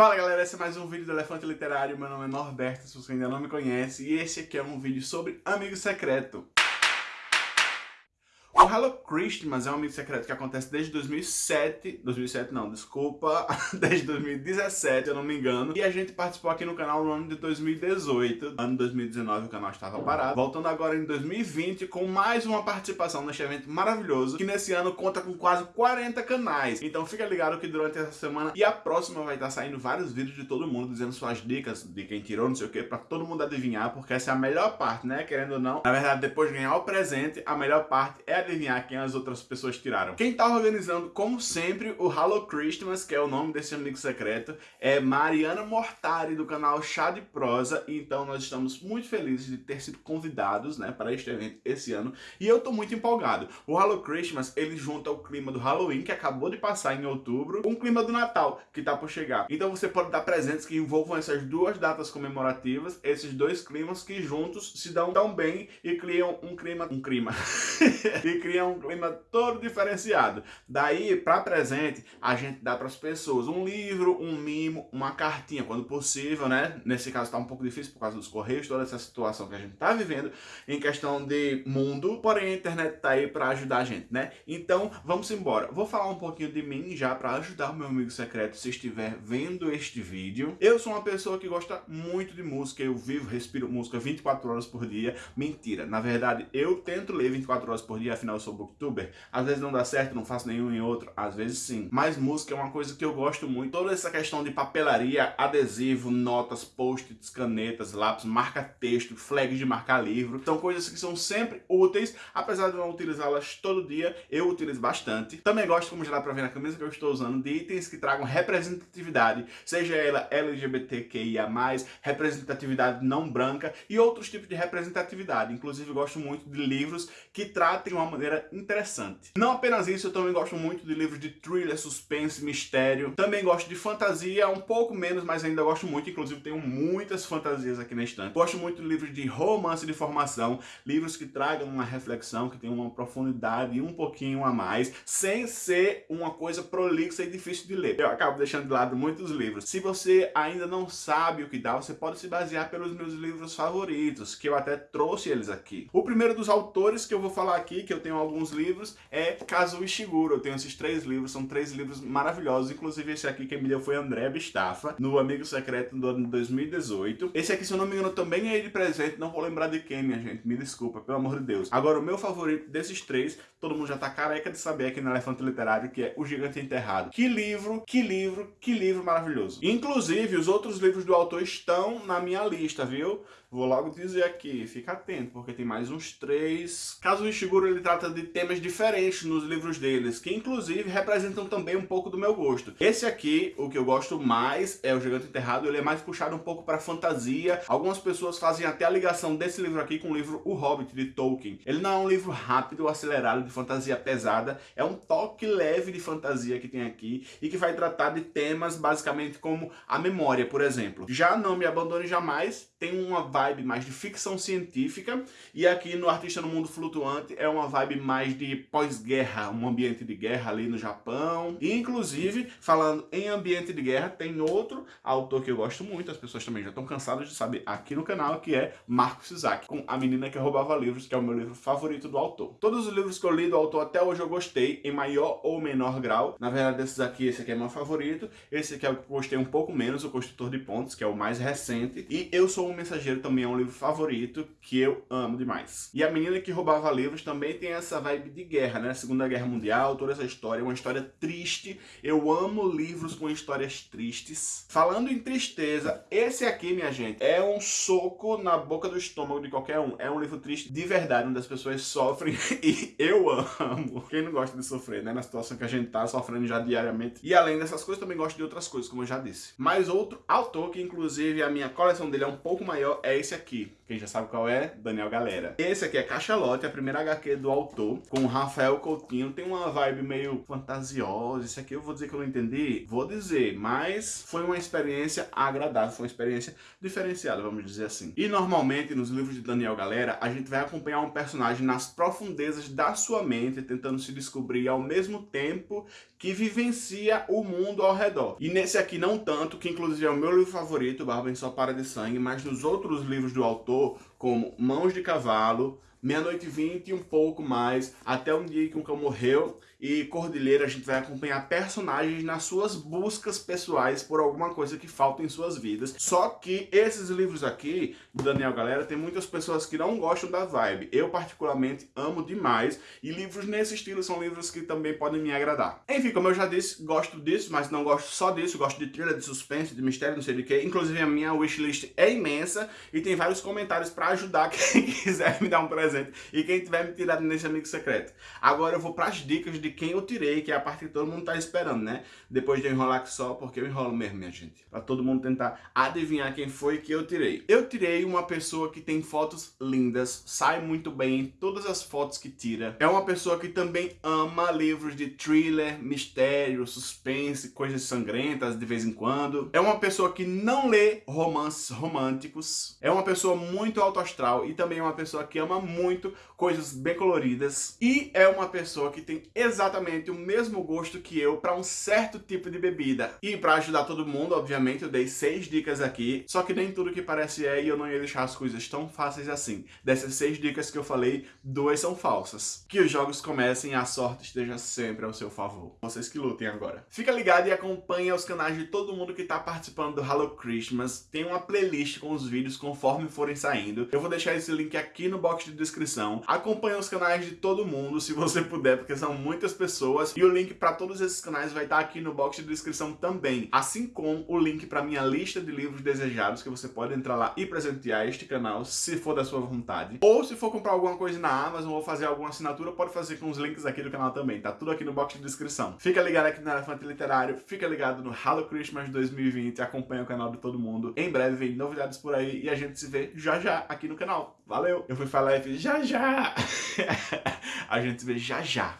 Fala galera, esse é mais um vídeo do Elefante Literário, meu nome é Norberto, se você ainda não me conhece, e esse aqui é um vídeo sobre Amigo Secreto. O Hello Christmas é um amigo secreto que acontece desde 2007, 2007 não, desculpa, desde 2017, eu não me engano, e a gente participou aqui no canal no ano de 2018, ano 2019 o canal estava parado, voltando agora em 2020 com mais uma participação neste evento maravilhoso, que nesse ano conta com quase 40 canais, então fica ligado que durante essa semana e a próxima vai estar saindo vários vídeos de todo mundo dizendo suas dicas de quem tirou, não sei o que, pra todo mundo adivinhar, porque essa é a melhor parte, né, querendo ou não, na verdade depois de ganhar o presente, a melhor parte é adivinhar quem as outras pessoas tiraram. Quem tá organizando, como sempre, o Hello Christmas, que é o nome desse amigo secreto, é Mariana Mortari, do canal Chá de Prosa, então nós estamos muito felizes de ter sido convidados, né, para este evento esse ano, e eu tô muito empolgado. O Hello Christmas, ele junta o clima do Halloween, que acabou de passar em outubro, com o clima do Natal, que tá por chegar. Então você pode dar presentes que envolvam essas duas datas comemorativas, esses dois climas que juntos se dão tão bem e criam um clima... um clima... e criam um clima todo diferenciado. Daí, para presente, a gente dá para as pessoas um livro, um mimo, uma cartinha, quando possível, né? Nesse caso está um pouco difícil por causa dos correios, toda essa situação que a gente está vivendo em questão de mundo, porém a internet está aí para ajudar a gente, né? Então, vamos embora. Vou falar um pouquinho de mim já para ajudar o meu amigo secreto se estiver vendo este vídeo. Eu sou uma pessoa que gosta muito de música, eu vivo, respiro música 24 horas por dia. Mentira, na verdade, eu tento ler 24 horas por dia, afinal eu sou booktuber. Às vezes não dá certo, não faço nenhum em outro, às vezes sim. Mas música é uma coisa que eu gosto muito. Toda essa questão de papelaria, adesivo, notas, post-its, canetas, lápis, marca-texto, flags de marcar livro, são coisas que são sempre úteis, apesar de não utilizá-las todo dia, eu utilizo bastante. Também gosto, como já dá pra ver na camisa que eu estou usando, de itens que tragam representatividade, seja ela LGBTQIA+, representatividade não branca e outros tipos de representatividade. Inclusive, gosto muito de livros que tratem uma maneira interessante. Não apenas isso, eu também gosto muito de livros de thriller, suspense, mistério. Também gosto de fantasia, um pouco menos, mas ainda gosto muito. Inclusive tenho muitas fantasias aqui na estante. Gosto muito de livros de romance de formação, livros que tragam uma reflexão, que tenham uma profundidade e um pouquinho a mais, sem ser uma coisa prolixa e difícil de ler. Eu acabo deixando de lado muitos livros. Se você ainda não sabe o que dá, você pode se basear pelos meus livros favoritos, que eu até trouxe eles aqui. O primeiro dos autores que eu vou falar aqui, que eu tenho alguns livros, é Kazuo Ishiguro. Eu tenho esses três livros, são três livros maravilhosos. Inclusive esse aqui quem me deu foi André Bistafa, no Amigo Secreto do ano 2018. Esse aqui, se eu não me engano, também é de presente. Não vou lembrar de quem, minha gente. Me desculpa, pelo amor de Deus. Agora, o meu favorito desses três, todo mundo já tá careca de saber aqui no Elefante Literário, que é O Gigante Enterrado. Que livro, que livro, que livro maravilhoso. Inclusive, os outros livros do autor estão na minha lista, viu? Vou logo dizer aqui, fica atento, porque tem mais uns três. Caso Ishiguro ele trata de temas diferentes nos livros deles, que inclusive representam também um pouco do meu gosto. Esse aqui, o que eu gosto mais é o Gigante Enterrado, ele é mais puxado um pouco para fantasia. Algumas pessoas fazem até a ligação desse livro aqui com o livro O Hobbit, de Tolkien. Ele não é um livro rápido, acelerado, de fantasia pesada, é um toque leve de fantasia que tem aqui e que vai tratar de temas basicamente como a memória, por exemplo. Já Não Me Abandone Jamais tem uma vibe mais de ficção científica e aqui no Artista no Mundo Flutuante é uma vibe mais de pós-guerra, um ambiente de guerra ali no Japão. E, inclusive, falando em ambiente de guerra, tem outro autor que eu gosto muito, as pessoas também já estão cansadas de saber aqui no canal, que é Marcos Isaac, com A Menina que Roubava Livros, que é o meu livro favorito do autor. Todos os livros que eu li do autor até hoje eu gostei, em maior ou menor grau. Na verdade, desses aqui, esse aqui é meu favorito, esse aqui é o que eu gostei um pouco menos, O Construtor de Pontos, que é o mais recente. E Eu Sou um Mensageiro também é um livro favorito, que eu amo demais. E A Menina que Roubava Livros também tem essa vibe de guerra, né? Segunda Guerra Mundial, toda essa história, uma história triste. Eu amo livros com histórias tristes. Falando em tristeza, esse aqui, minha gente, é um soco na boca do estômago de qualquer um. É um livro triste de verdade, onde as pessoas sofrem e eu amo. Quem não gosta de sofrer, né? Na situação que a gente tá sofrendo já diariamente. E além dessas coisas, também gosto de outras coisas, como eu já disse. Mas outro autor, que inclusive a minha coleção dele é um pouco maior, é esse aqui Quem já sabe qual é? Daniel Galera. Esse aqui é Cachalote, a primeira HQ do autor, com Rafael Coutinho. Tem uma vibe meio fantasiosa. Esse aqui eu vou dizer que eu não entendi? Vou dizer, mas foi uma experiência agradável, foi uma experiência diferenciada, vamos dizer assim. E normalmente nos livros de Daniel Galera, a gente vai acompanhar um personagem nas profundezas da sua mente, tentando se descobrir ao mesmo tempo que vivencia o mundo ao redor. E nesse aqui não tanto, que inclusive é o meu livro favorito, Barba em Sua Para de Sangue, mas nos outros livros do autor, como Mãos de Cavalo, Meia-noite e vinte e um pouco mais, até um dia que um cão morreu, e Cordilheira a gente vai acompanhar personagens nas suas buscas pessoais por alguma coisa que falta em suas vidas. Só que esses livros aqui, do Daniel Galera, tem muitas pessoas que não gostam da vibe. Eu particularmente amo demais, e livros nesse estilo são livros que também podem me agradar. Enfim, como eu já disse, gosto disso, mas não gosto só disso, gosto de thriller, de suspense, de mistério, não sei de que. Inclusive a minha wishlist é imensa, e tem vários comentários para ajudar quem quiser me dar um presente, e quem tiver me tirado nesse amigo secreto. Agora eu vou para as dicas de quem eu tirei, que é a parte que todo mundo tá esperando, né? Depois de eu enrolar aqui só, porque eu enrolo mesmo, minha gente. Pra todo mundo tentar adivinhar quem foi que eu tirei. Eu tirei uma pessoa que tem fotos lindas, sai muito bem em todas as fotos que tira. É uma pessoa que também ama livros de thriller, mistério, suspense, coisas sangrentas de vez em quando. É uma pessoa que não lê romances românticos. É uma pessoa muito alto astral e também é uma pessoa que ama muito coisas bem coloridas. E é uma pessoa que tem exatamente exatamente o mesmo gosto que eu para um certo tipo de bebida. E para ajudar todo mundo, obviamente, eu dei seis dicas aqui, só que nem tudo que parece é e eu não ia deixar as coisas tão fáceis assim. Dessas seis dicas que eu falei, duas são falsas. Que os jogos comecem e a sorte esteja sempre ao seu favor. Vocês que lutem agora. Fica ligado e acompanha os canais de todo mundo que está participando do Hello Christmas. Tem uma playlist com os vídeos conforme forem saindo. Eu vou deixar esse link aqui no box de descrição. Acompanha os canais de todo mundo, se você puder, porque são muitas pessoas e o link para todos esses canais vai estar aqui no box de descrição também, assim como o link para minha lista de livros desejados que você pode entrar lá e presentear este canal se for da sua vontade. Ou se for comprar alguma coisa na Amazon ou fazer alguma assinatura, pode fazer com os links aqui do canal também, tá tudo aqui no box de descrição. Fica ligado aqui no Elefante Literário, fica ligado no Hello Christmas 2020, acompanha o canal de todo mundo. Em breve vem novidades por aí e a gente se vê já já aqui no canal. Valeu! Eu fui falar e fiz já já! a gente se vê já já!